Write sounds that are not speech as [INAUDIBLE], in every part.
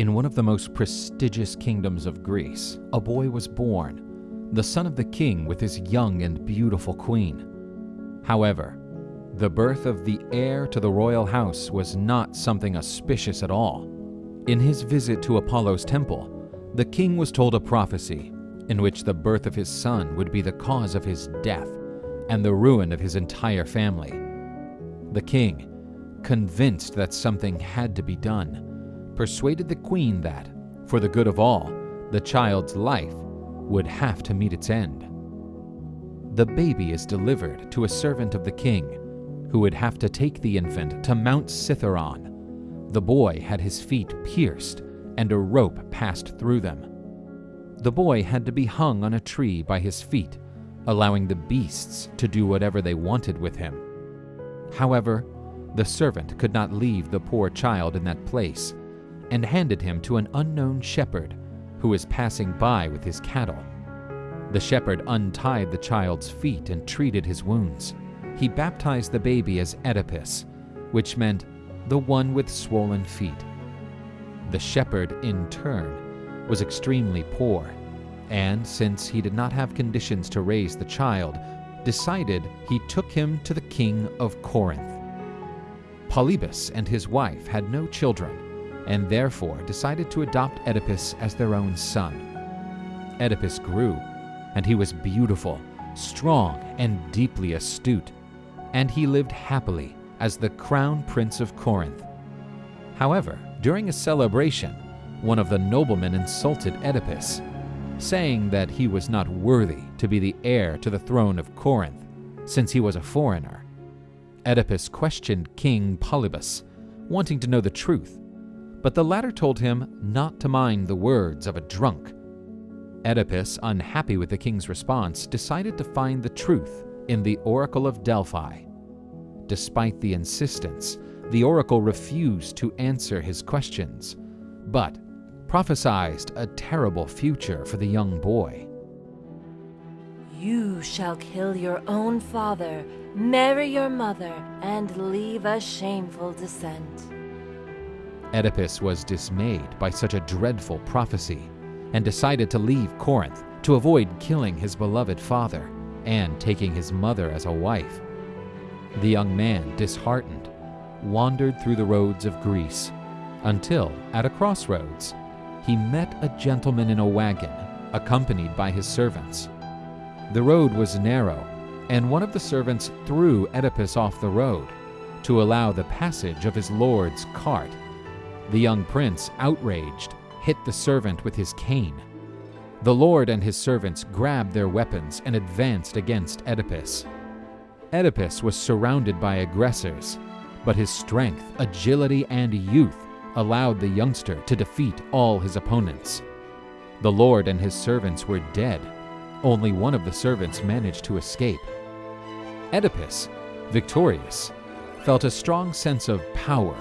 In one of the most prestigious kingdoms of Greece, a boy was born, the son of the king with his young and beautiful queen. However, the birth of the heir to the royal house was not something auspicious at all. In his visit to Apollo's temple, the king was told a prophecy in which the birth of his son would be the cause of his death and the ruin of his entire family. The king, convinced that something had to be done, persuaded the queen that, for the good of all, the child's life would have to meet its end. The baby is delivered to a servant of the king, who would have to take the infant to Mount Cithaeron. The boy had his feet pierced and a rope passed through them. The boy had to be hung on a tree by his feet, allowing the beasts to do whatever they wanted with him. However, the servant could not leave the poor child in that place and handed him to an unknown shepherd who was passing by with his cattle. The shepherd untied the child's feet and treated his wounds. He baptized the baby as Oedipus, which meant the one with swollen feet. The shepherd, in turn, was extremely poor, and since he did not have conditions to raise the child, decided he took him to the king of Corinth. Polybus and his wife had no children, and therefore decided to adopt Oedipus as their own son. Oedipus grew, and he was beautiful, strong, and deeply astute, and he lived happily as the crown prince of Corinth. However, during a celebration, one of the noblemen insulted Oedipus, saying that he was not worthy to be the heir to the throne of Corinth, since he was a foreigner. Oedipus questioned King Polybus, wanting to know the truth, but the latter told him not to mind the words of a drunk. Oedipus, unhappy with the king's response, decided to find the truth in the Oracle of Delphi. Despite the insistence, the oracle refused to answer his questions, but prophesied a terrible future for the young boy. You shall kill your own father, marry your mother, and leave a shameful descent. Oedipus was dismayed by such a dreadful prophecy and decided to leave Corinth to avoid killing his beloved father and taking his mother as a wife. The young man, disheartened, wandered through the roads of Greece until, at a crossroads, he met a gentleman in a wagon accompanied by his servants. The road was narrow, and one of the servants threw Oedipus off the road to allow the passage of his lord's cart. The young prince, outraged, hit the servant with his cane. The lord and his servants grabbed their weapons and advanced against Oedipus. Oedipus was surrounded by aggressors, but his strength, agility, and youth allowed the youngster to defeat all his opponents. The lord and his servants were dead, only one of the servants managed to escape. Oedipus, victorious, felt a strong sense of power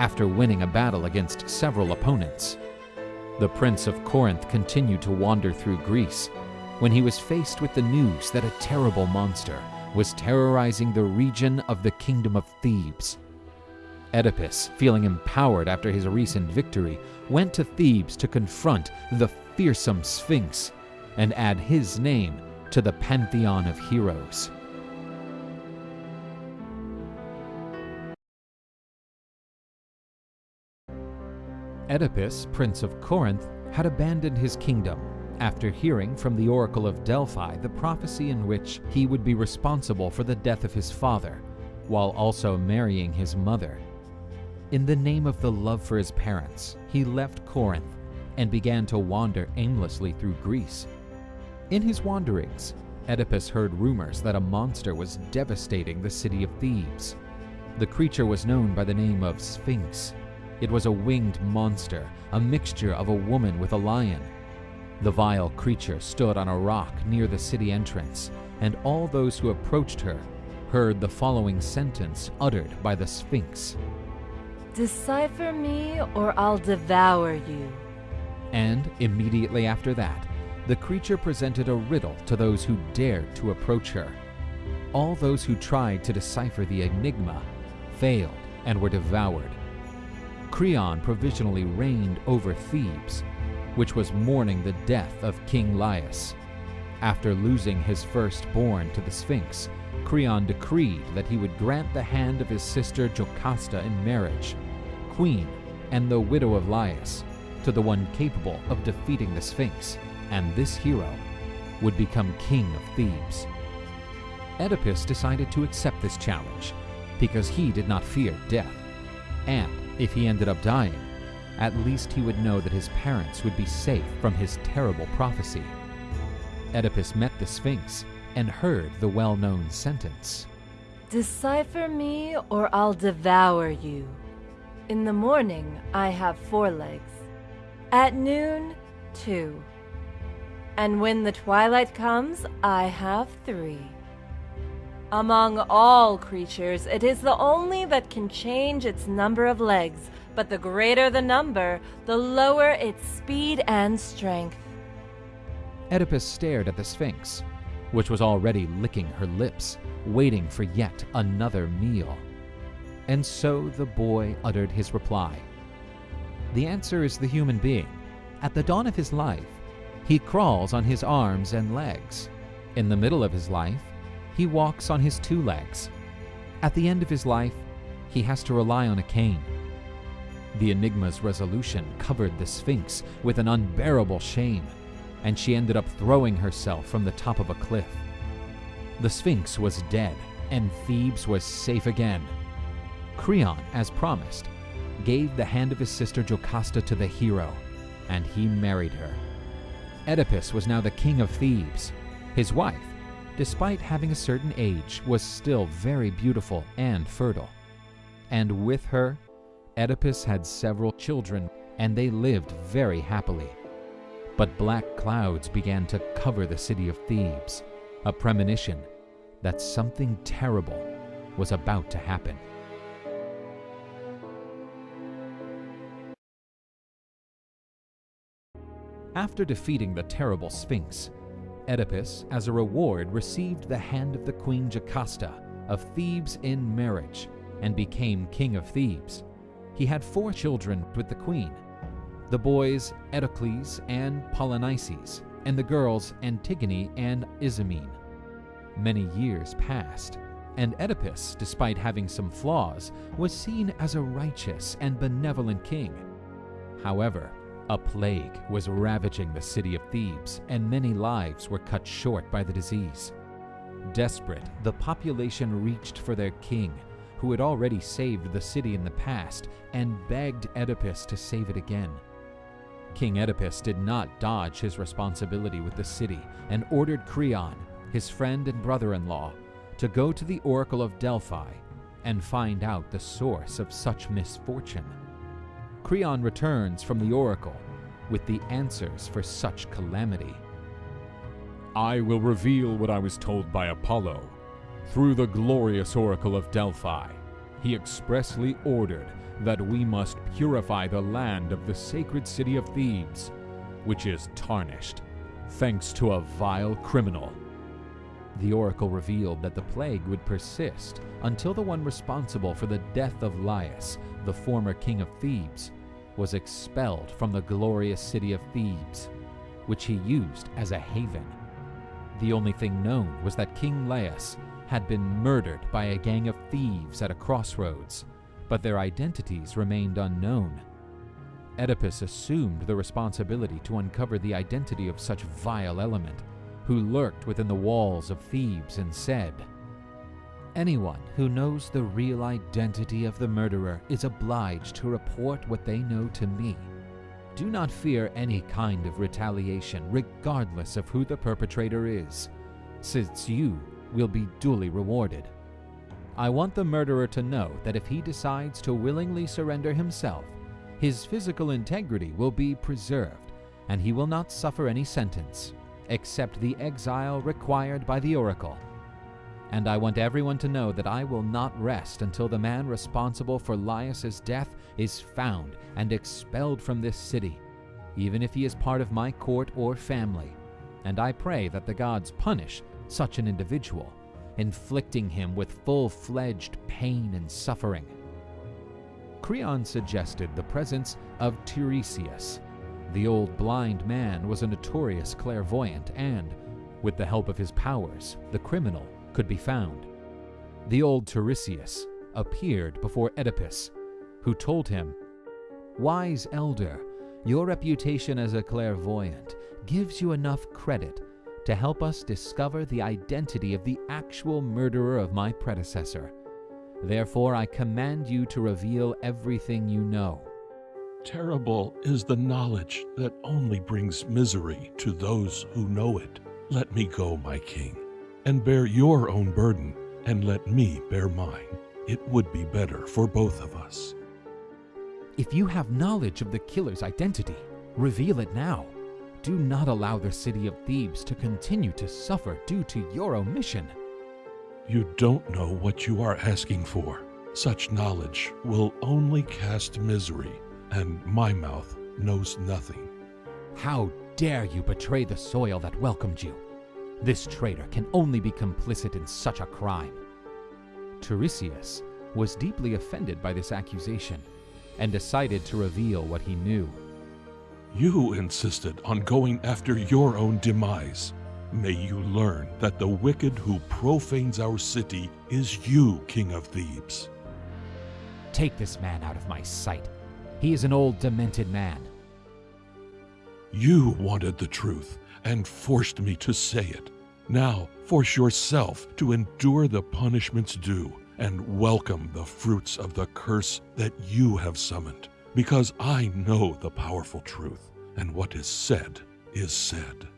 after winning a battle against several opponents. The Prince of Corinth continued to wander through Greece when he was faced with the news that a terrible monster was terrorizing the region of the kingdom of Thebes. Oedipus, feeling empowered after his recent victory, went to Thebes to confront the fearsome Sphinx and add his name to the pantheon of heroes. Oedipus, Prince of Corinth, had abandoned his kingdom after hearing from the Oracle of Delphi the prophecy in which he would be responsible for the death of his father, while also marrying his mother. In the name of the love for his parents, he left Corinth and began to wander aimlessly through Greece. In his wanderings, Oedipus heard rumors that a monster was devastating the city of Thebes. The creature was known by the name of Sphinx. It was a winged monster, a mixture of a woman with a lion. The vile creature stood on a rock near the city entrance, and all those who approached her heard the following sentence uttered by the Sphinx Decipher me, or I'll devour you. And immediately after that, the creature presented a riddle to those who dared to approach her. All those who tried to decipher the enigma failed and were devoured. Creon provisionally reigned over Thebes, which was mourning the death of King Laius. After losing his firstborn to the Sphinx, Creon decreed that he would grant the hand of his sister Jocasta in marriage, queen and the widow of Laius, to the one capable of defeating the Sphinx, and this hero would become king of Thebes. Oedipus decided to accept this challenge because he did not fear death, and if he ended up dying, at least he would know that his parents would be safe from his terrible prophecy. Oedipus met the Sphinx and heard the well known sentence Decipher me, or I'll devour you. In the morning, I have four legs. At noon, two. And when the twilight comes, I have three. Among all creatures, it is the only that can change its number of legs, but the greater the number, the lower its speed and strength. Oedipus stared at the Sphinx, which was already licking her lips, waiting for yet another meal. And so the boy uttered his reply. The answer is the human being. At the dawn of his life, he crawls on his arms and legs. In the middle of his life, he walks on his two legs. At the end of his life, he has to rely on a cane. The Enigma's resolution covered the Sphinx with an unbearable shame, and she ended up throwing herself from the top of a cliff. The Sphinx was dead, and Thebes was safe again. Creon, as promised, gave the hand of his sister Jocasta to the hero, and he married her. Oedipus was now the king of Thebes. His wife, despite having a certain age, was still very beautiful and fertile. And with her, Oedipus had several children, and they lived very happily. But black clouds began to cover the city of Thebes, a premonition that something terrible was about to happen. After defeating the terrible Sphinx, Oedipus, as a reward, received the hand of the queen Jocasta of Thebes in marriage and became king of Thebes. He had four children with the queen the boys Eteocles and Polynices, and the girls Antigone and Ismene. Many years passed, and Oedipus, despite having some flaws, was seen as a righteous and benevolent king. However, a plague was ravaging the city of Thebes, and many lives were cut short by the disease. Desperate, the population reached for their king, who had already saved the city in the past, and begged Oedipus to save it again. King Oedipus did not dodge his responsibility with the city and ordered Creon, his friend and brother in law, to go to the Oracle of Delphi and find out the source of such misfortune. Creon returns from the oracle with the answers for such calamity. I will reveal what I was told by Apollo. Through the glorious oracle of Delphi, he expressly ordered that we must purify the land of the sacred city of Thebes, which is tarnished, thanks to a vile criminal. The oracle revealed that the plague would persist until the one responsible for the death of Laius, the former king of Thebes, was expelled from the glorious city of Thebes, which he used as a haven. The only thing known was that King Laius had been murdered by a gang of thieves at a crossroads, but their identities remained unknown. Oedipus assumed the responsibility to uncover the identity of such vile element, who lurked within the walls of Thebes and said, Anyone who knows the real identity of the murderer is obliged to report what they know to me. Do not fear any kind of retaliation, regardless of who the perpetrator is, since you will be duly rewarded. I want the murderer to know that if he decides to willingly surrender himself, his physical integrity will be preserved, and he will not suffer any sentence, except the exile required by the oracle and I want everyone to know that I will not rest until the man responsible for Laius's death is found and expelled from this city, even if he is part of my court or family. And I pray that the gods punish such an individual, inflicting him with full fledged pain and suffering. Creon suggested the presence of Tiresias. The old blind man was a notorious clairvoyant, and, with the help of his powers, the criminal could be found. The old Tiresias appeared before Oedipus, who told him, Wise elder, your reputation as a clairvoyant gives you enough credit to help us discover the identity of the actual murderer of my predecessor. Therefore, I command you to reveal everything you know. Terrible is the knowledge that only brings misery to those who know it. Let me go, my king, and bear your own burden, and let me bear mine. It would be better for both of us. If you have knowledge of the killer's identity, reveal it now. Do not allow the city of Thebes to continue to suffer due to your omission. You don't know what you are asking for. Such knowledge will only cast misery, and my mouth knows nothing. How dare you betray the soil that welcomed you? This traitor can only be complicit in such a crime. Tiresias was deeply offended by this accusation and decided to reveal what he knew. You insisted on going after your own demise. May you learn that the wicked who profanes our city is you, King of Thebes. Take this man out of my sight. He is an old, demented man. You wanted the truth and forced me to say it. Now force yourself to endure the punishments due and welcome the fruits of the curse that you have summoned, because I know the powerful truth, and what is said is said.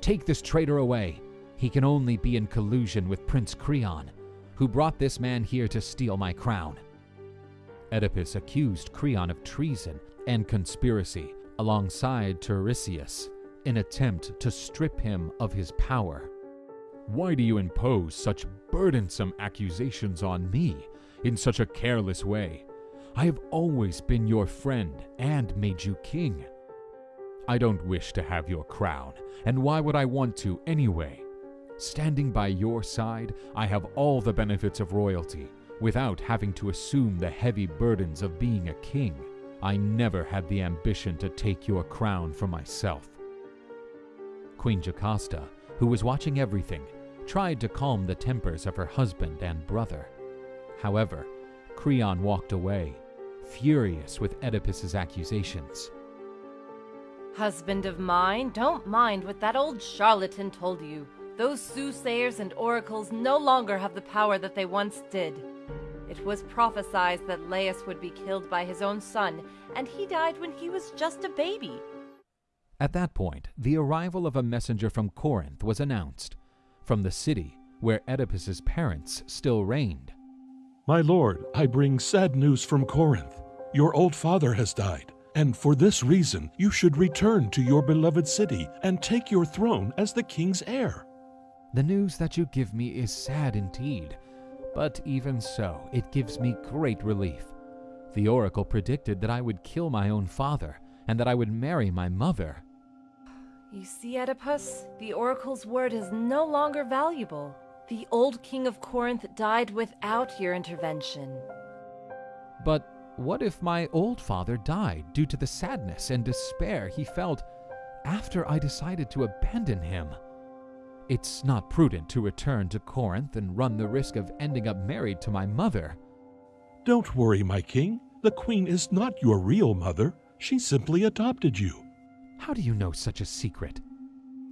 Take this traitor away. He can only be in collusion with Prince Creon, who brought this man here to steal my crown. Oedipus accused Creon of treason and conspiracy alongside Tiresias in attempt to strip him of his power. Why do you impose such burdensome accusations on me in such a careless way? I have always been your friend and made you king. I don't wish to have your crown, and why would I want to anyway? Standing by your side, I have all the benefits of royalty without having to assume the heavy burdens of being a king. I never had the ambition to take your crown for myself. Queen Jocasta, who was watching everything, tried to calm the tempers of her husband and brother. However, Creon walked away, furious with Oedipus's accusations. Husband of mine, don't mind what that old charlatan told you. Those soothsayers and oracles no longer have the power that they once did. It was prophesied that Laius would be killed by his own son, and he died when he was just a baby. At that point, the arrival of a messenger from Corinth was announced, from the city where Oedipus's parents still reigned. My lord, I bring sad news from Corinth. Your old father has died, and for this reason you should return to your beloved city and take your throne as the king's heir. The news that you give me is sad indeed, but even so, it gives me great relief. The oracle predicted that I would kill my own father and that I would marry my mother. You see, Oedipus, the oracle's word is no longer valuable. The old king of Corinth died without your intervention. But what if my old father died due to the sadness and despair he felt after I decided to abandon him? It's not prudent to return to Corinth and run the risk of ending up married to my mother. Don't worry, my king. The queen is not your real mother. She simply adopted you. How do you know such a secret?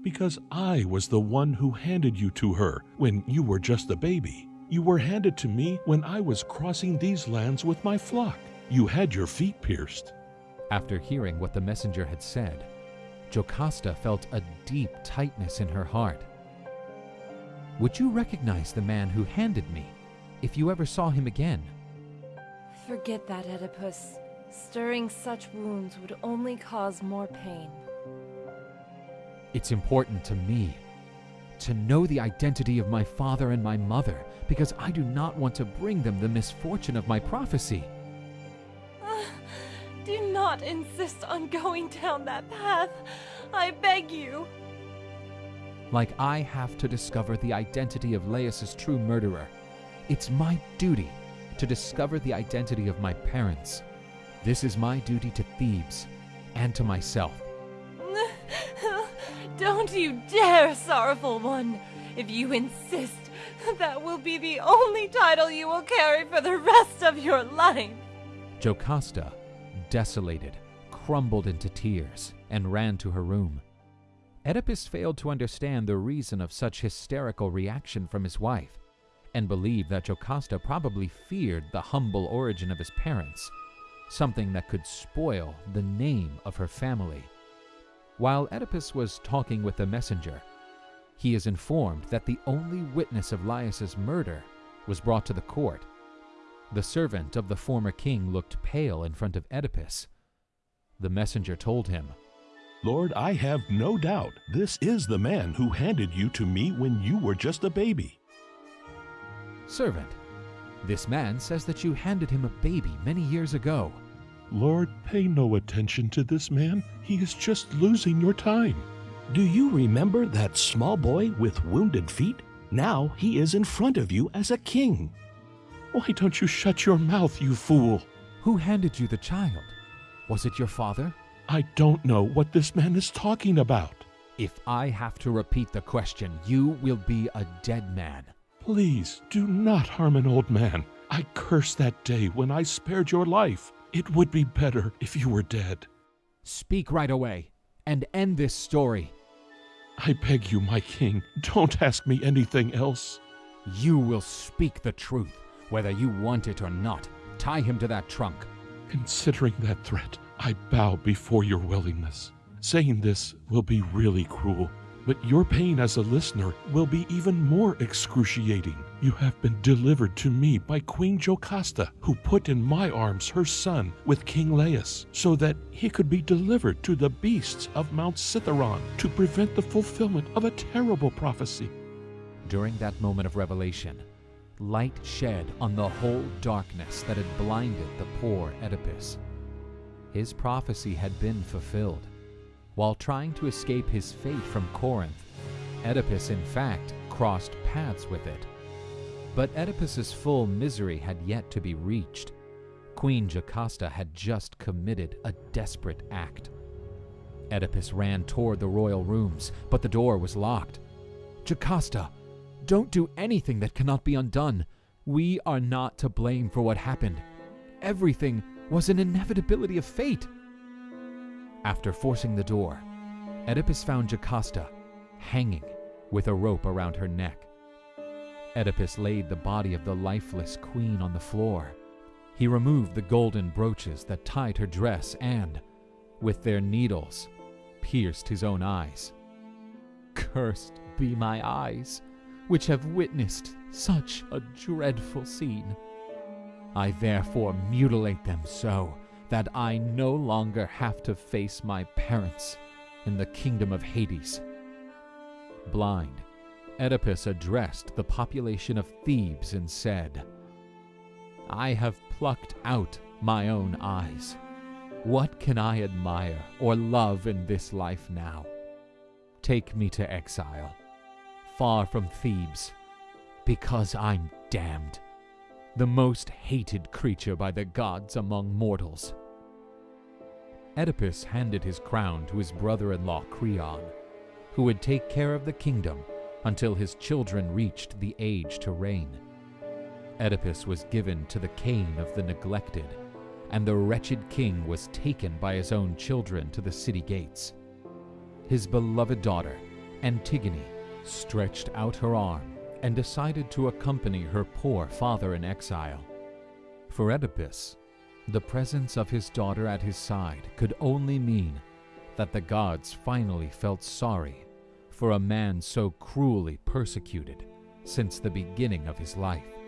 Because I was the one who handed you to her when you were just a baby. You were handed to me when I was crossing these lands with my flock. You had your feet pierced. After hearing what the messenger had said, Jocasta felt a deep tightness in her heart. Would you recognize the man who handed me if you ever saw him again? Forget that, Oedipus. Stirring such wounds would only cause more pain. It's important to me to know the identity of my father and my mother because I do not want to bring them the misfortune of my prophecy. [SIGHS] Do not insist on going down that path. I beg you. Like I have to discover the identity of Laius's true murderer, it's my duty to discover the identity of my parents. This is my duty to Thebes and to myself. Don't you dare, sorrowful one! If you insist, [LAUGHS] that will be the only title you will carry for the rest of your life. Jocasta, desolated, crumbled into tears and ran to her room. Oedipus failed to understand the reason of such hysterical reaction from his wife and believed that Jocasta probably feared the humble origin of his parents, something that could spoil the name of her family. While Oedipus was talking with the messenger, he is informed that the only witness of Laius's murder was brought to the court. The servant of the former king looked pale in front of Oedipus. The messenger told him, Lord, I have no doubt this is the man who handed you to me when you were just a baby. Servant, this man says that you handed him a baby many years ago. Lord, pay no attention to this man. He is just losing your time. Do you remember that small boy with wounded feet? Now he is in front of you as a king. Why don't you shut your mouth, you fool? Who handed you the child? Was it your father? I don't know what this man is talking about. If I have to repeat the question, you will be a dead man. Please do not harm an old man. I curse that day when I spared your life. It would be better if you were dead. Speak right away and end this story. I beg you, my king, don't ask me anything else. You will speak the truth, whether you want it or not. Tie him to that trunk. Considering that threat, I bow before your willingness. Saying this will be really cruel, but your pain as a listener will be even more excruciating. You have been delivered to me by Queen Jocasta, who put in my arms her son with King Laius, so that he could be delivered to the beasts of Mount Cithaeron to prevent the fulfillment of a terrible prophecy. During that moment of revelation, light shed on the whole darkness that had blinded the poor Oedipus. His prophecy had been fulfilled. While trying to escape his fate from Corinth, Oedipus in fact crossed paths with it. But Oedipus's full misery had yet to be reached. Queen Jocasta had just committed a desperate act. Oedipus ran toward the royal rooms, but the door was locked. Jocasta, don't do anything that cannot be undone. We are not to blame for what happened. Everything was an inevitability of fate. After forcing the door, Oedipus found Jocasta hanging with a rope around her neck. Oedipus laid the body of the lifeless queen on the floor. He removed the golden brooches that tied her dress and, with their needles, pierced his own eyes. Cursed be my eyes, which have witnessed such a dreadful scene. I therefore mutilate them so that I no longer have to face my parents in the kingdom of Hades. Blind, Oedipus addressed the population of Thebes and said, I have plucked out my own eyes. What can I admire or love in this life now? Take me to exile, far from Thebes, because I'm damned, the most hated creature by the gods among mortals. Oedipus handed his crown to his brother in law Creon, who would take care of the kingdom until his children reached the age to reign. Oedipus was given to the cane of the neglected, and the wretched king was taken by his own children to the city gates. His beloved daughter, Antigone, stretched out her arm and decided to accompany her poor father in exile. For Oedipus, the presence of his daughter at his side could only mean that the gods finally felt sorry for a man so cruelly persecuted since the beginning of his life.